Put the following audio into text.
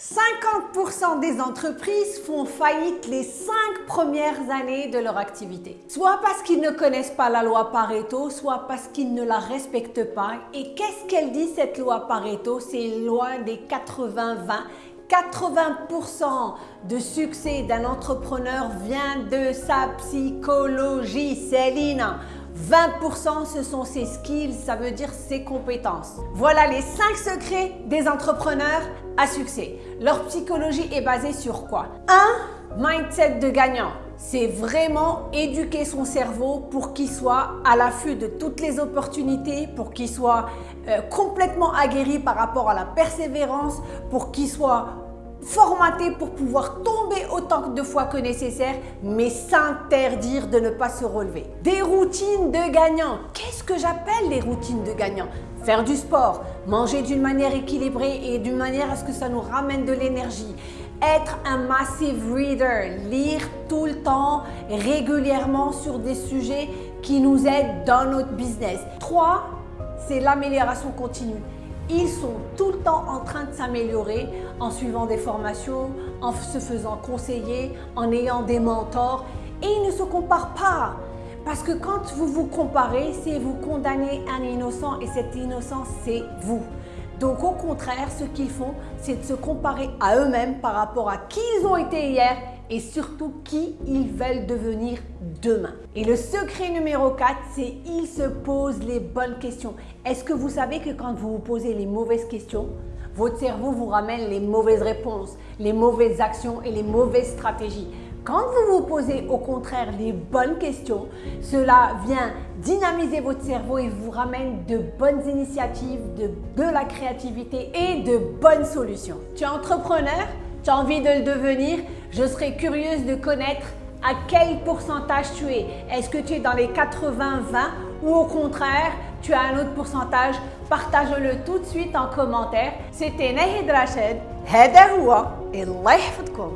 50% des entreprises font faillite les 5 premières années de leur activité. Soit parce qu'ils ne connaissent pas la loi Pareto, soit parce qu'ils ne la respectent pas. Et qu'est-ce qu'elle dit cette loi Pareto? C'est une loi des 80-20 80% de succès d'un entrepreneur vient de sa psychologie, Céline. 20% ce sont ses skills, ça veut dire ses compétences. Voilà les 5 secrets des entrepreneurs à succès. Leur psychologie est basée sur quoi? 1. Mindset de gagnant. C'est vraiment éduquer son cerveau pour qu'il soit à l'affût de toutes les opportunités, pour qu'il soit euh, complètement aguerri par rapport à la persévérance, pour qu'il soit formaté pour pouvoir tomber autant de fois que nécessaire, mais s'interdire de ne pas se relever. Des routines de gagnants. Qu'est-ce que j'appelle les routines de gagnants Faire du sport, manger d'une manière équilibrée et d'une manière à ce que ça nous ramène de l'énergie. Être un massive reader, lire tout le temps, régulièrement sur des sujets qui nous aident dans notre business. 3. C'est l'amélioration continue. Ils sont tout le temps en train de s'améliorer en suivant des formations, en se faisant conseiller, en ayant des mentors et ils ne se comparent pas. Parce que quand vous vous comparez, c'est vous condamner un innocent et cet innocent, c'est vous. Donc au contraire, ce qu'ils font, c'est de se comparer à eux-mêmes par rapport à qui ils ont été hier et surtout qui ils veulent devenir demain. Et le secret numéro 4, c'est ils se posent les bonnes questions. Est-ce que vous savez que quand vous vous posez les mauvaises questions, votre cerveau vous ramène les mauvaises réponses, les mauvaises actions et les mauvaises stratégies? Quand vous vous posez au contraire les bonnes questions, cela vient dynamiser votre cerveau et vous ramène de bonnes initiatives, de, de la créativité et de bonnes solutions. Tu es entrepreneur Tu as envie de le devenir je serais curieuse de connaître à quel pourcentage tu es. Est-ce que tu es dans les 80-20 ou au contraire, tu as un autre pourcentage Partage-le tout de suite en commentaire. C'était Nahid Rachid. هذا هو الله يحفظكم